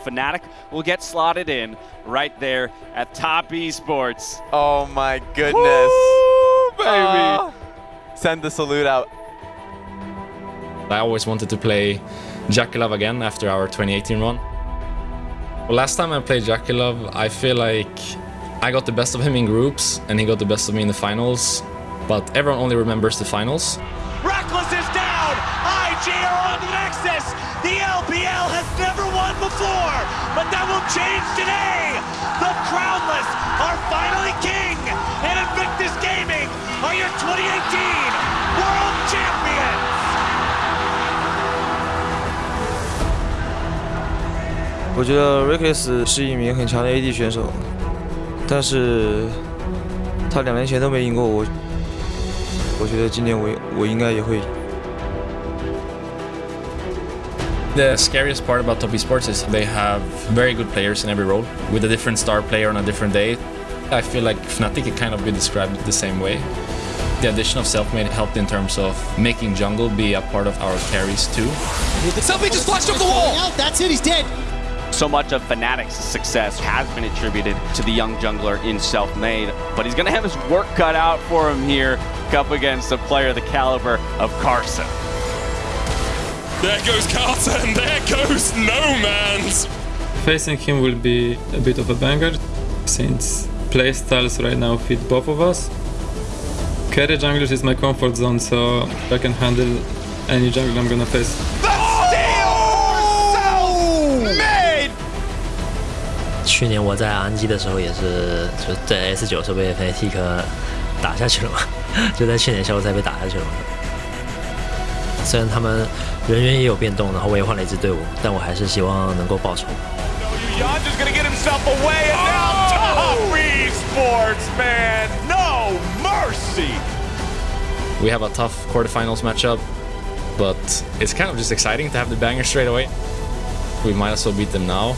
Fnatic will get slotted in right there at Top Esports. Oh my goodness. Woo, baby. Ah. send the salute out. I always wanted to play JackeyLove again after our 2018 run. Well, last time I played JackeyLove, I feel like I got the best of him in groups and he got the best of me in the finals, but everyone only remembers the finals. Rekkles is down! IG are on Nexus! never won before, but that will change today. The Crownless are finally king, and Invictus Gaming are your 2018 World Champions. I think Rekkles is a very strong AD player, but he has never won two years. I think this year I should 选手，但是他两年前都没赢过我。我觉得今年我我应该也会赢。The scariest part about Top Esports is they have very good players in every role, with a different star player on a different day. I feel like Fnatic can kind of be described the same way. The addition of Selfmade helped in terms of making jungle be a part of our carries too. Selfie just flashed over the wall! Out, that's it, he's dead. So much of Fnatic's success has been attributed to the young jungler in Selfmade, but he's going to have his work cut out for him here up against a player the caliber of Karsa. There goes Carlton, there goes No Man's! Facing him will be a bit of a banger, since playstyles right now fit both of us. Carry junglers is my comfort zone, so I can handle any jungle I'm gonna face. The steal for self-made! 去年我在 RNG 的时候也是，就在 S 九时候被 Fnatic 打下去了嘛，就在去年销售赛被打下去了嘛。 虽然他们人员也有变动，然后我也换了一支队伍，但我还是希望能够报仇。 Yondu's gonna get himself away, and now Top Esports, man! No mercy! We have a tough quarterfinals matchup, but it's kind of just exciting to have the banger straight away. We might as well beat them now.